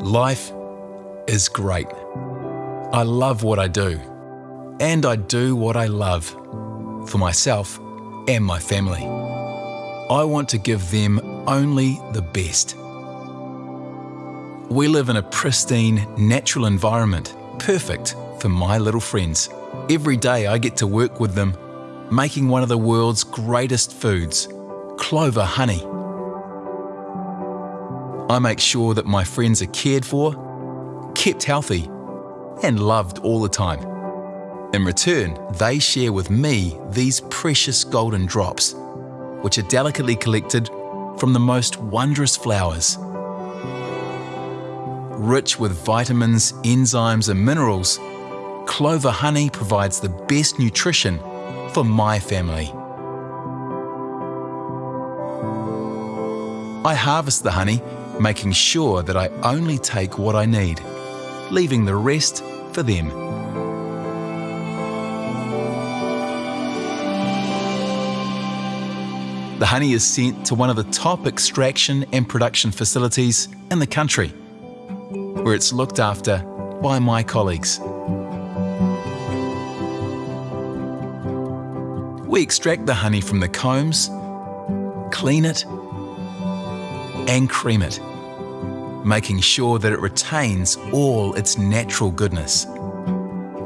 Life is great. I love what I do, and I do what I love for myself and my family. I want to give them only the best. We live in a pristine, natural environment, perfect for my little friends. Every day I get to work with them, making one of the world's greatest foods, clover honey. I make sure that my friends are cared for, kept healthy, and loved all the time. In return, they share with me these precious golden drops, which are delicately collected from the most wondrous flowers. Rich with vitamins, enzymes, and minerals, clover honey provides the best nutrition for my family. I harvest the honey, making sure that I only take what I need, leaving the rest for them. The honey is sent to one of the top extraction and production facilities in the country, where it's looked after by my colleagues. We extract the honey from the combs, clean it, and cream it, making sure that it retains all its natural goodness.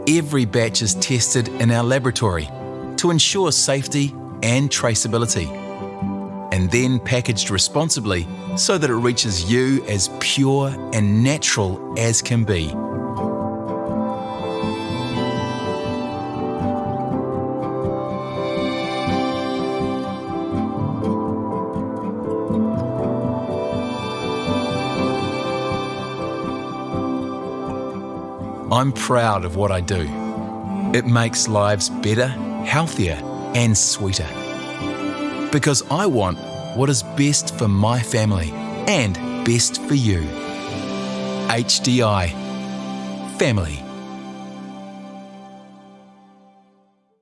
Every batch is tested in our laboratory to ensure safety and traceability and then packaged responsibly so that it reaches you as pure and natural as can be. I'm proud of what I do. It makes lives better, healthier, and sweeter because I want what is best for my family and best for you. HDI Family